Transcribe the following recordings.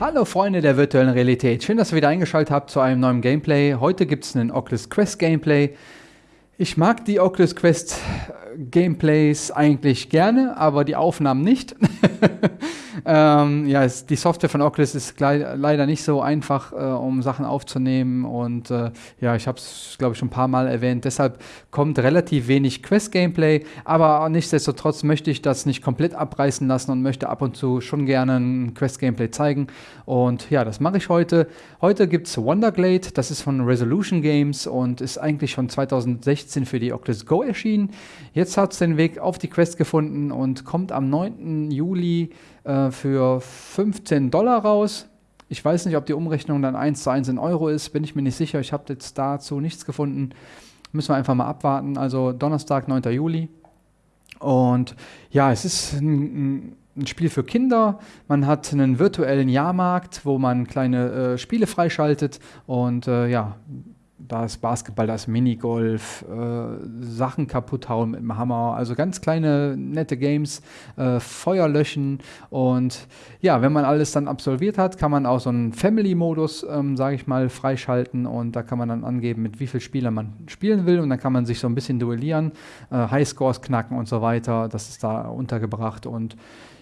Hallo Freunde der virtuellen Realität, schön, dass ihr wieder eingeschaltet habt zu einem neuen Gameplay. Heute gibt es einen Oculus Quest Gameplay. Ich mag die Oculus Quest Gameplays eigentlich gerne, aber die Aufnahmen nicht. ähm, ja, es, die Software von Oculus ist leider nicht so einfach, äh, um Sachen aufzunehmen. Und äh, ja, ich habe es, glaube ich, schon ein paar Mal erwähnt. Deshalb kommt relativ wenig Quest-Gameplay. Aber nichtsdestotrotz möchte ich das nicht komplett abreißen lassen und möchte ab und zu schon gerne ein Quest-Gameplay zeigen. Und ja, das mache ich heute. Heute gibt es Wonderglade. Das ist von Resolution Games und ist eigentlich schon 2016 für die Oculus Go erschienen. Jetzt hat es den Weg auf die Quest gefunden und kommt am 9. Juli äh, für 15 Dollar raus. Ich weiß nicht, ob die Umrechnung dann 1 zu 1 in Euro ist, bin ich mir nicht sicher. Ich habe jetzt dazu nichts gefunden. Müssen wir einfach mal abwarten. Also Donnerstag, 9. Juli. Und ja, es ist ein, ein Spiel für Kinder. Man hat einen virtuellen Jahrmarkt, wo man kleine äh, Spiele freischaltet und äh, ja, da ist Basketball, da ist Minigolf, äh, Sachen kaputt hauen mit dem Hammer, also ganz kleine nette Games, äh, Feuer löschen. Und ja, wenn man alles dann absolviert hat, kann man auch so einen Family-Modus, ähm, sage ich mal, freischalten. Und da kann man dann angeben, mit wie vielen Spielern man spielen will. Und dann kann man sich so ein bisschen duellieren, äh, Highscores knacken und so weiter, das ist da untergebracht. Und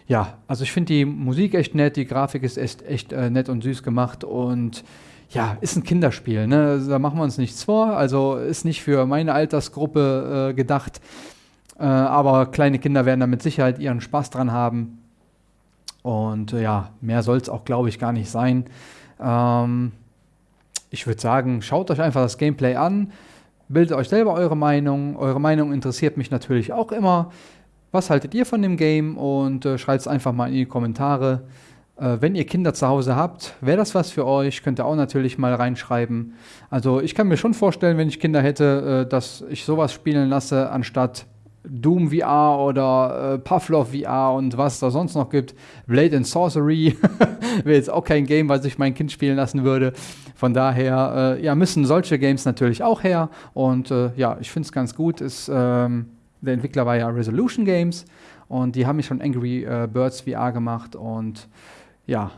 ja, also ich finde die Musik echt nett, die Grafik ist echt, echt äh, nett und süß gemacht. Und ja, ist ein Kinderspiel, ne? Da machen wir uns nichts vor. Also ist nicht für meine Altersgruppe äh, gedacht. Äh, aber kleine Kinder werden da mit Sicherheit ihren Spaß dran haben. Und äh, ja, mehr soll es auch, glaube ich, gar nicht sein. Ähm, ich würde sagen, schaut euch einfach das Gameplay an. Bildet euch selber eure Meinung. Eure Meinung interessiert mich natürlich auch immer. Was haltet ihr von dem Game? Und äh, schreibt es einfach mal in die Kommentare. Äh, wenn ihr Kinder zu Hause habt, wäre das was für euch, könnt ihr auch natürlich mal reinschreiben. Also ich kann mir schon vorstellen, wenn ich Kinder hätte, äh, dass ich sowas spielen lasse, anstatt Doom VR oder äh, Pavlov VR und was da sonst noch gibt. Blade and Sorcery wäre jetzt auch kein Game, was ich mein Kind spielen lassen würde. Von daher ja, müssen solche Games natürlich auch her. Und ja, ich finde es ganz gut. Ist, ähm, der Entwickler war ja Resolution Games und die haben mich schon Angry Birds VR gemacht und ja,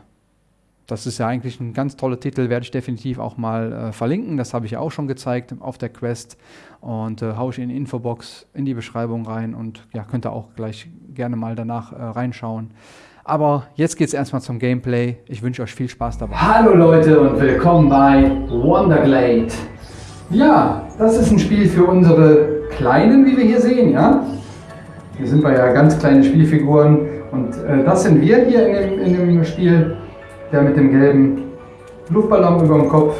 das ist ja eigentlich ein ganz toller Titel, werde ich definitiv auch mal äh, verlinken. Das habe ich ja auch schon gezeigt auf der Quest und äh, haue ich in die Infobox in die Beschreibung rein und ja, könnt ihr auch gleich gerne mal danach äh, reinschauen. Aber jetzt geht es erstmal zum Gameplay. Ich wünsche euch viel Spaß dabei. Hallo Leute und willkommen bei Wonderglade. Ja, das ist ein Spiel für unsere Kleinen, wie wir hier sehen, ja. Hier sind wir ja ganz kleine Spielfiguren und äh, das sind wir hier in dem, in dem Spiel, der mit dem gelben Luftballon über dem Kopf.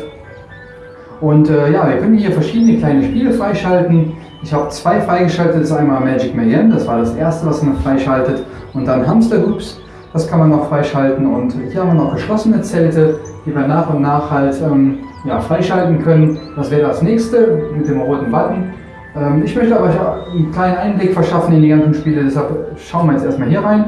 Und äh, ja, wir können hier verschiedene kleine Spiele freischalten. Ich habe zwei freigeschaltet, das ist einmal Magic Mayhem, das war das erste, was man freischaltet. Und dann Hamster Hoops, das kann man noch freischalten. Und hier haben wir noch geschlossene Zelte, die wir nach und nach halt ähm, ja, freischalten können. Das wäre das nächste mit dem roten Button. Ähm, ich möchte aber einen kleinen Einblick verschaffen in die ganzen Spiele, deshalb schauen wir jetzt erstmal hier rein.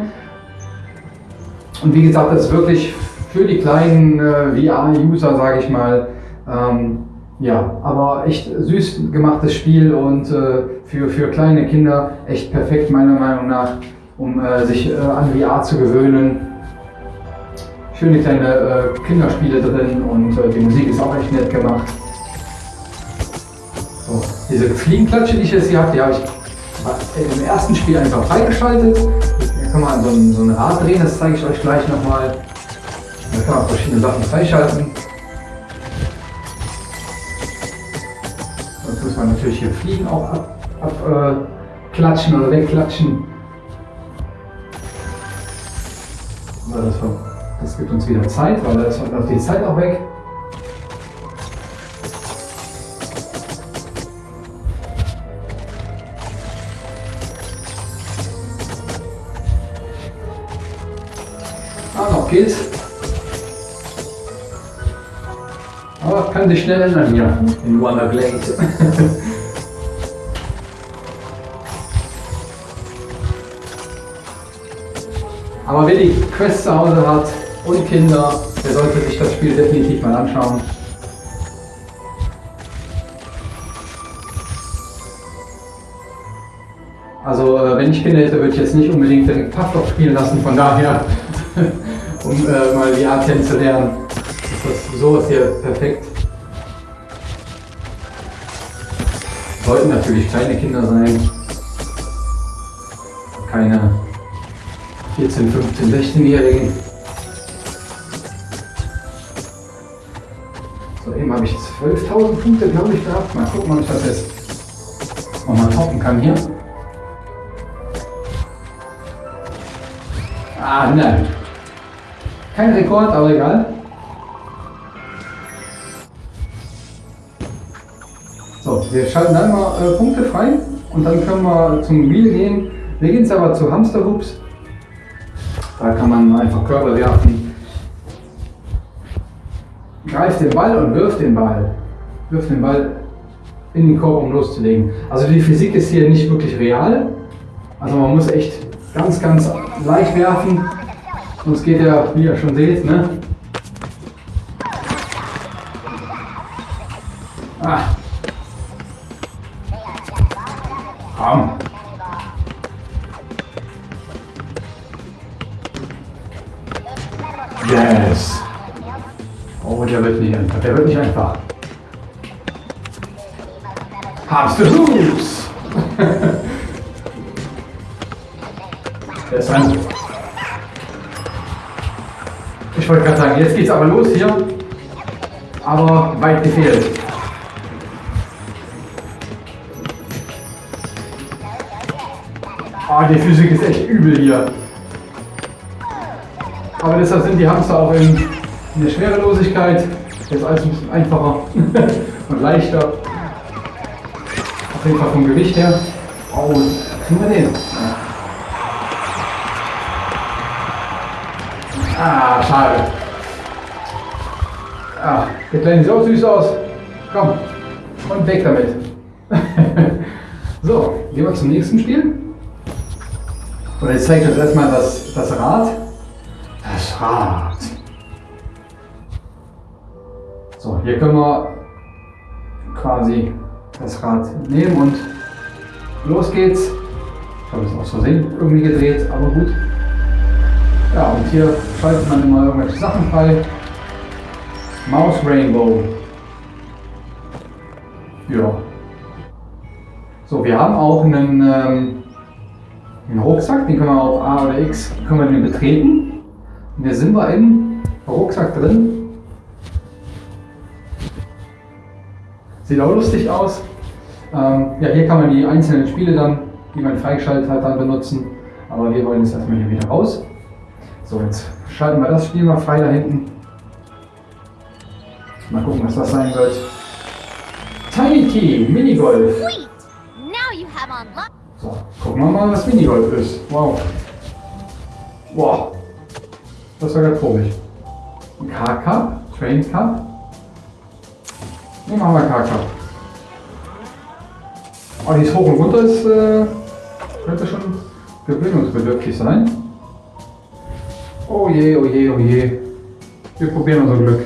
Und wie gesagt, das ist wirklich für die kleinen äh, VR-User, sage ich mal, ähm, ja, aber echt süß gemachtes Spiel und äh, für, für kleine Kinder echt perfekt meiner Meinung nach, um äh, sich äh, an VR zu gewöhnen. Schöne kleine äh, Kinderspiele drin und äh, die Musik ist auch echt nett gemacht. Diese Fliegenklatsche, die ich jetzt hier habe, die habe ich im ersten Spiel einfach freigeschaltet kann man so ein, so ein Rad drehen, das zeige ich euch gleich nochmal. Da kann man verschiedene Sachen freischalten. Jetzt muss man natürlich hier Fliegen auch abklatschen ab, äh, oder wegklatschen. Das, das gibt uns wieder Zeit, weil da ist die Zeit auch weg. Geht's. Aber kann sich schnell ändern hier in Wonder Glade. Aber wer die Quest zu Hause hat und Kinder, der sollte sich das Spiel definitiv mal anschauen. Also äh, wenn ich Kinder hätte, würde ich jetzt nicht unbedingt direkt Pavlov spielen lassen, von daher um äh, mal VR kennenzulernen. Ist das sowas hier perfekt. Sollten natürlich kleine Kinder sein. Keine 14, 15, 16-Jährigen. So, eben habe ich 12.000 Punkte, glaube ich, gehabt. Mal gucken, ob ich das jetzt nochmal toppen kann hier. Ah, nein. Kein Rekord, aber egal. So, wir schalten dann mal äh, Punkte frei und dann können wir zum Wheel gehen. Wir gehen jetzt aber zu Hamsterhoops. Da kann man einfach Körper werfen. Greift den Ball und wirft den Ball. Wirft den Ball in den Korb, um loszulegen. Also die Physik ist hier nicht wirklich real. Also man muss echt ganz, ganz leicht werfen. Sonst geht er, wie ihr schon seht, ne? Ah. Komm. Yes. Oh, der wird nicht einfach. Der wird nicht einfach. Du Hoops? der ist dran. Ich wollte gerade sagen, jetzt geht's aber los hier. Aber weit gefehlt. Ah, die Physik ist echt übel hier. Aber deshalb sind die Hamster auch in, in der Schwerelosigkeit. Jetzt alles ein bisschen einfacher und leichter. Auf jeden Fall vom Gewicht her. Oh, kriegen wir den? Ah, schade. Ah, der Kleine sieht auch süß aus. Komm, und weg damit. so, gehen wir zum nächsten Spiel. Oder ich zeige euch erstmal das, das Rad. Das Rad. So, hier können wir quasi das Rad nehmen und los geht's. Ich habe es aus Versehen irgendwie gedreht, aber gut. Ja, und hier schaltet man immer irgendwelche Sachen frei. Maus Rainbow. Ja. So, wir haben auch einen, ähm, einen Rucksack, den können wir auf A oder X können wir den betreten. Und hier sind wir im Rucksack drin. Sieht auch lustig aus. Ähm, ja, hier kann man die einzelnen Spiele dann, die man freigeschaltet hat, dann benutzen. Aber wir wollen jetzt erstmal hier wieder raus. So, jetzt schalten wir das Spiel mal frei da hinten. Mal gucken, was das sein wird. Tiny Key, Minigolf. So, gucken wir mal, was Minigolf ist. Wow. Wow. Das war ganz komisch. Ein K-Cup, Train Cup. Ne, machen wir K-Cup. Oh, die ist hoch und runter, ist, äh, könnte schon gewöhnungsbedürftig sein. Oh je, oh je, oh je. Wir probieren unser Glück.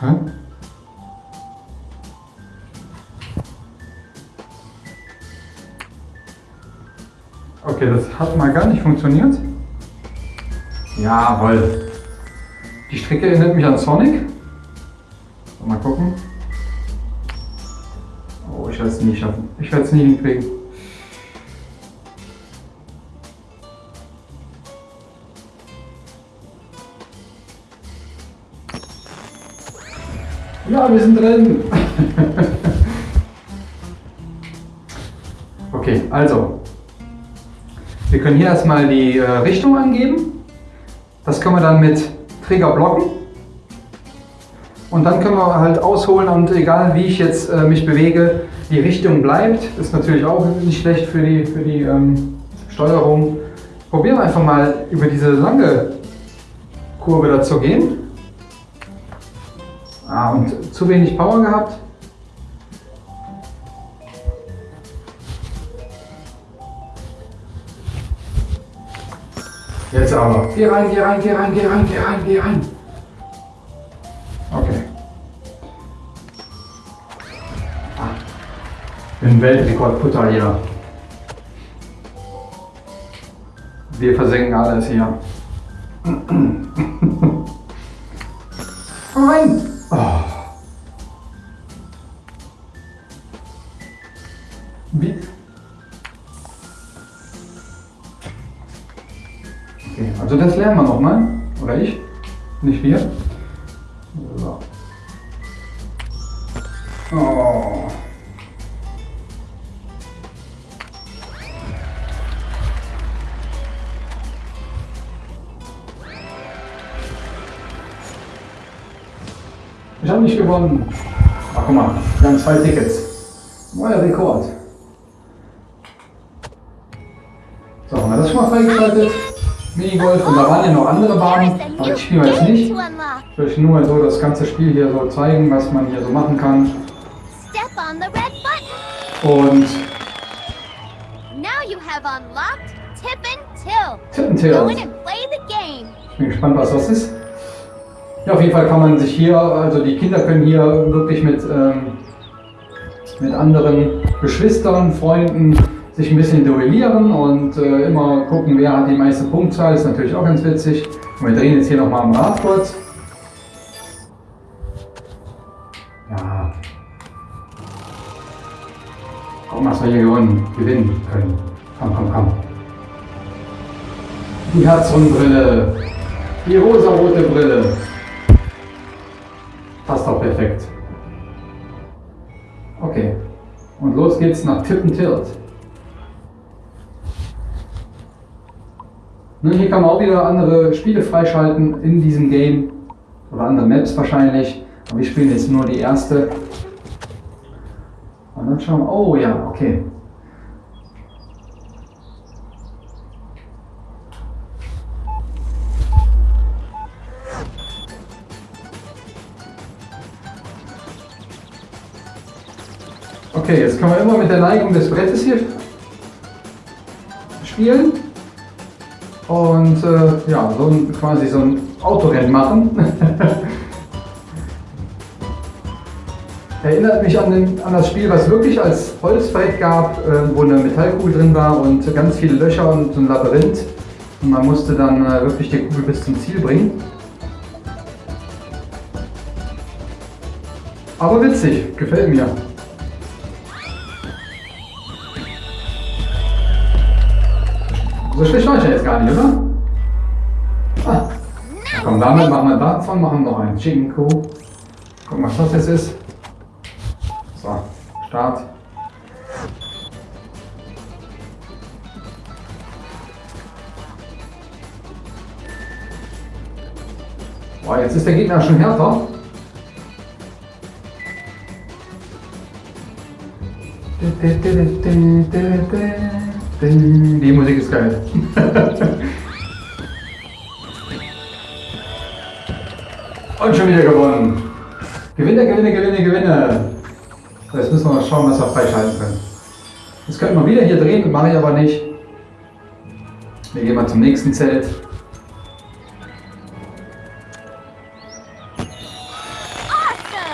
Hä? Okay, das hat mal gar nicht funktioniert. Jawohl. Die Strecke erinnert mich an Sonic. So, Mal gucken. Oh, ich werde es nie schaffen. Ich werde es nie hinkriegen. Ja, wir sind drin. okay, also. Wir können hier erstmal die äh, Richtung angeben. Das können wir dann mit Trigger blocken. Und dann können wir halt ausholen und egal wie ich jetzt äh, mich bewege, die Richtung bleibt. Ist natürlich auch nicht schlecht für die, für die ähm, Steuerung. Probieren wir einfach mal über diese lange Kurve da zu gehen. Ah, und zu wenig Power gehabt. Jetzt aber. Geh rein, geh rein, geh rein, geh rein, geh rein, geh rein. Okay. Ah. Bin Weltrekordputter hier. Wir versenken alles hier. Nein! Okay, also das lernen wir nochmal. Oder ich? Nicht wir. So. Oh. Ich habe nicht gewonnen. Ach guck mal, wir haben zwei Tickets. Neuer Rekord. Minigolf und da waren ja noch andere Bahnen, aber ich spiele jetzt nicht. Ich will euch nur so das ganze Spiel hier so zeigen, was man hier so machen kann. Step on the red button. Und Tip and game. Ich bin gespannt, was das ist. Ja, auf jeden Fall kann man sich hier, also die Kinder können hier wirklich mit, ähm, mit anderen Geschwistern, Freunden sich ein bisschen duellieren und äh, immer gucken, wer hat die meiste Punktzahl. Ist natürlich auch ganz witzig. Und wir drehen jetzt hier nochmal am Rad kurz. Ja. Guck mal, was wir hier gewonnen, gewinnen können. Komm, komm, komm. Die Herzrundbrille. Die rosarote Brille. Passt doch perfekt. Okay. Und los geht's nach Tippentilt. Nun, hier kann man auch wieder andere Spiele freischalten in diesem Game. Oder andere Maps wahrscheinlich. Aber wir spielen jetzt nur die erste. Und dann schauen wir. Oh ja, okay. Okay, jetzt können wir immer mit der Neigung des Brettes hier spielen. Und äh, ja, so ein, quasi so ein Autorennen machen. Erinnert mich an, den, an das Spiel, was wirklich als Holzbrett gab, äh, wo eine Metallkugel drin war und ganz viele Löcher und so ein Labyrinth. Und man musste dann äh, wirklich die Kugel bis zum Ziel bringen. Aber witzig, gefällt mir. So schlecht war ich ja jetzt gar nicht, oder? Ah, komm, damit machen wir davon, machen wir noch ein Chinko. Gucken, was das jetzt ist. So, Start. Boah, jetzt ist der Gegner schon härter. Die Musik ist geil. Und schon wieder gewonnen. Gewinne, gewinne, gewinne, gewinne. Jetzt müssen wir mal schauen, was wir freischalten können. Jetzt könnten wir wieder hier drehen, mache ich aber nicht. Wir gehen mal zum nächsten Zelt.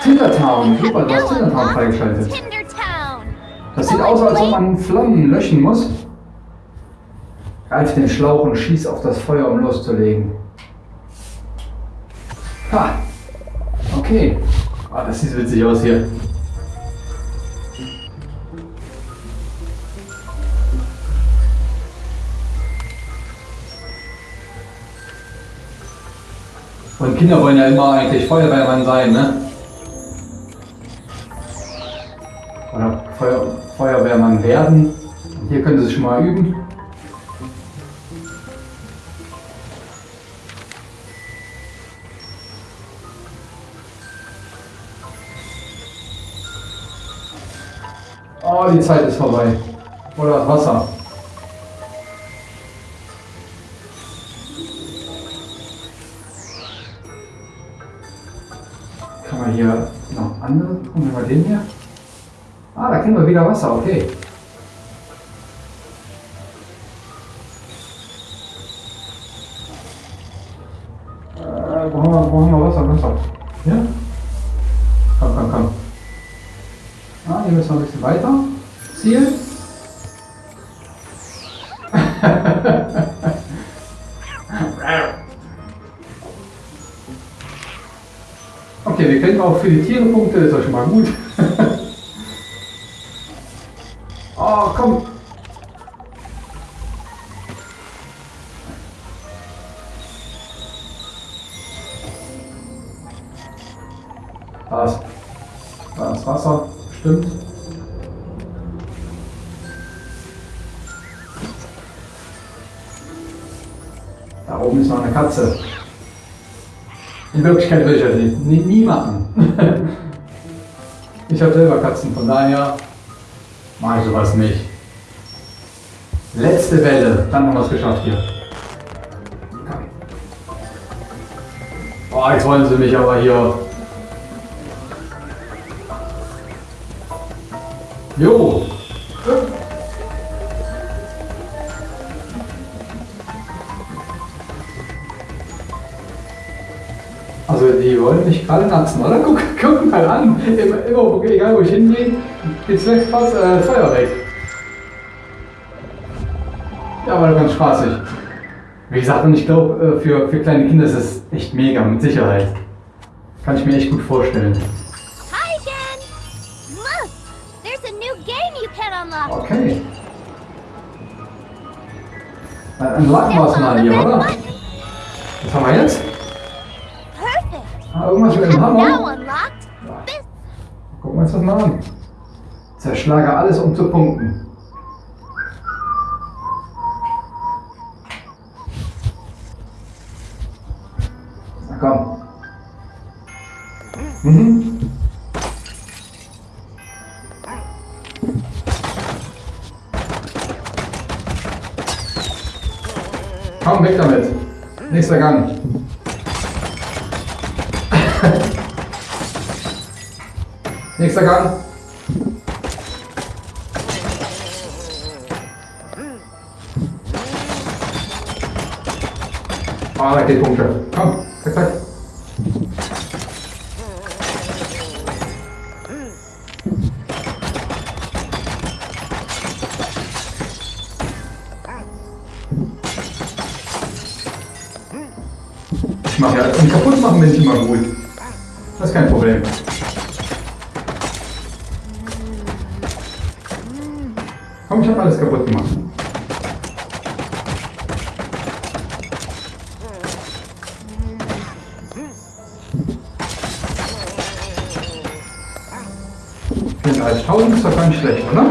Tindertown. Super, du hast Tindertown freigeschaltet. Tindertown. Das sieht aus, als ob man Flammen löschen muss. Greif den Schlauch und schieß auf das Feuer, um loszulegen. Ha! Okay. Ah, das sieht witzig aus hier. Und Kinder wollen ja immer eigentlich Feuerwehrmann sein, ne? Oder Feuer, Feuerwehrmann werden. Hier können Sie sich schon mal üben. Oh, die Zeit ist vorbei. Oder das Wasser. Kann man hier noch andere? Gucken wir mal den hier. Ah, da kriegen wir wieder Wasser, okay. Okay, wir kriegen auch für die Tiere Punkte, ist ja schon mal gut. oh, komm. Da ist, da ist Wasser, stimmt. Da oben ist noch eine Katze. In Wirklichkeit würde ich das nicht, nie, nie machen. ich habe selber Katzen, von daher mache ich sowas nicht. Letzte Welle, dann haben wir es geschafft hier. Oh, jetzt wollen sie mich aber hier. Jo. Mich gerade natzen, oder? Guck, guck mal an. Immer, immer, egal wo ich hingehe, geht's weg fast äh, Feuer weg. Ja, aber ganz spaßig. Wie gesagt, und ich glaube, äh, für, für kleine Kinder ist es echt mega, mit Sicherheit. Kann ich mir echt gut vorstellen. Hi again! Look! There's a new game you can unlock! Okay. Dann lachen wir es mal hier, oder? Was haben wir jetzt? Ah, irgendwas mit dem Hammer? Gucken wir uns das mal an. Zerschlage alles, um zu punkten. Nächster Gang. Ah, da geht Punkte. Komm, zack, zack. Ich mache ja, kaputt machen bin ich immer gut. Das ist kein Problem. Weniger als 1000 ist doch gar nicht schlecht, oder?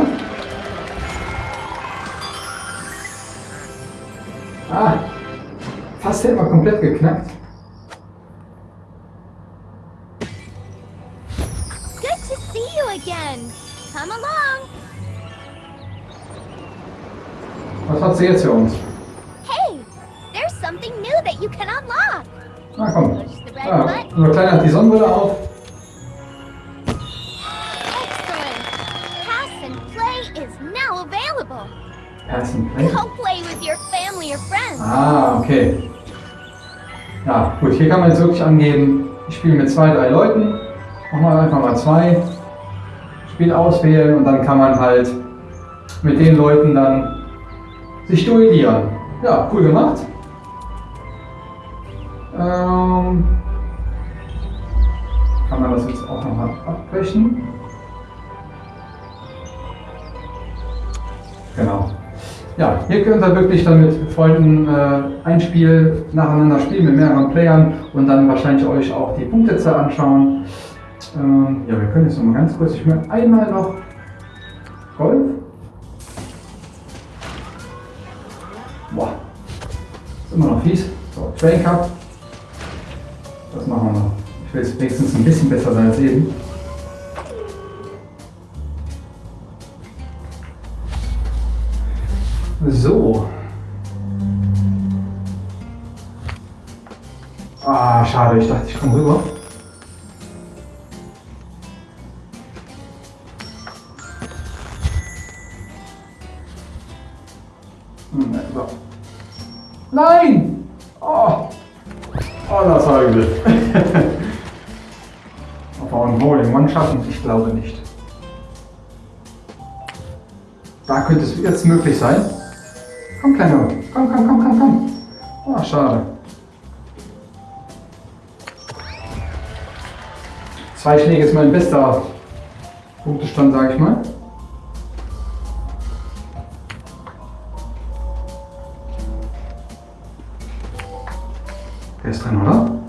Ah, fast hätten wir komplett geknackt. Good to see you again. Come along. Was hat sie jetzt für uns? Wirklich angeben, ich spiele mit zwei, drei Leuten. Machen wir einfach mal zwei. Spiel auswählen und dann kann man halt mit den Leuten dann sich duellieren. Ja, cool gemacht. Ähm, kann man das jetzt auch nochmal abbrechen? Genau. Ja, hier könnt ihr wirklich dann mit Freunden äh, ein Spiel nacheinander spielen mit mehreren Playern und dann wahrscheinlich euch auch die Punktezahl anschauen. Ähm, ja, wir können jetzt noch mal ganz kurz, ich möchte einmal noch Golf. Boah, ist immer noch fies. So, Train Cup. Das machen wir noch. Ich will es wenigstens ein bisschen besser sein als eben. So. Ah, schade, ich dachte, ich komme rüber. Hm, ne. Nein! Oh! Oh, das war übel. Wir ein Hole in One schaffen? Ich glaube nicht. Da könnte es jetzt möglich sein. Komm, Kleiner. Komm, komm, komm, komm, komm. Oh, schade. Zwei Schläge ist mein bester Punktestand, sage ich mal. Der ist drin, oder?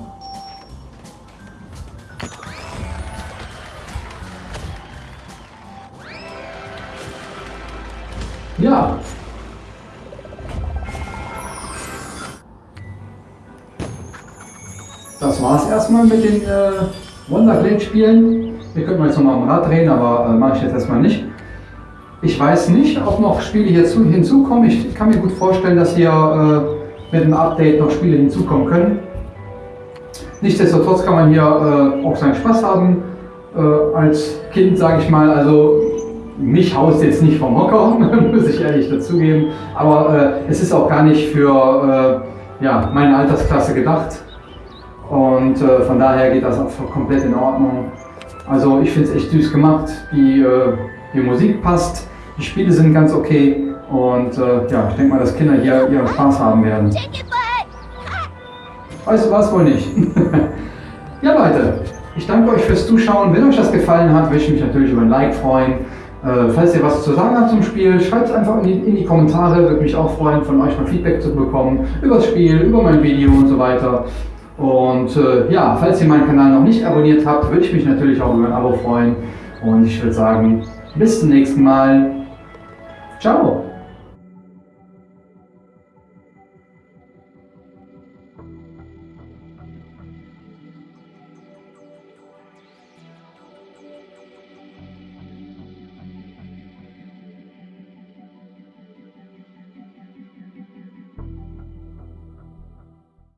War's erstmal mit den äh, Wonderglade-Spielen. Wir könnten jetzt nochmal am Rad drehen, aber äh, mache ich jetzt erstmal nicht. Ich weiß nicht, ob noch Spiele hierzu, hinzukommen. Ich kann mir gut vorstellen, dass hier äh, mit dem Update noch Spiele hinzukommen können. Nichtsdestotrotz kann man hier äh, auch seinen Spaß haben. Äh, als Kind, sage ich mal, also mich haust jetzt nicht vom Hocker, muss ich ehrlich dazugeben. Aber äh, es ist auch gar nicht für äh, ja, meine Altersklasse gedacht. Und äh, von daher geht das auch komplett in Ordnung. Also ich finde es echt süß gemacht. Die, äh, die Musik passt, die Spiele sind ganz okay. Und äh, ja, ich denke mal, dass Kinder hier ihren Spaß haben werden. Weißt du was, wohl nicht. ja Leute, ich danke euch fürs Zuschauen. Wenn euch das gefallen hat, würde ich mich natürlich über ein Like freuen. Äh, falls ihr was zu sagen habt zum Spiel, schreibt es einfach in die, in die Kommentare. Würde mich auch freuen, von euch mal Feedback zu bekommen über das Spiel, über mein Video und so weiter. Und äh, ja, falls ihr meinen Kanal noch nicht abonniert habt, würde ich mich natürlich auch über ein Abo freuen. Und ich würde sagen, bis zum nächsten Mal. Ciao!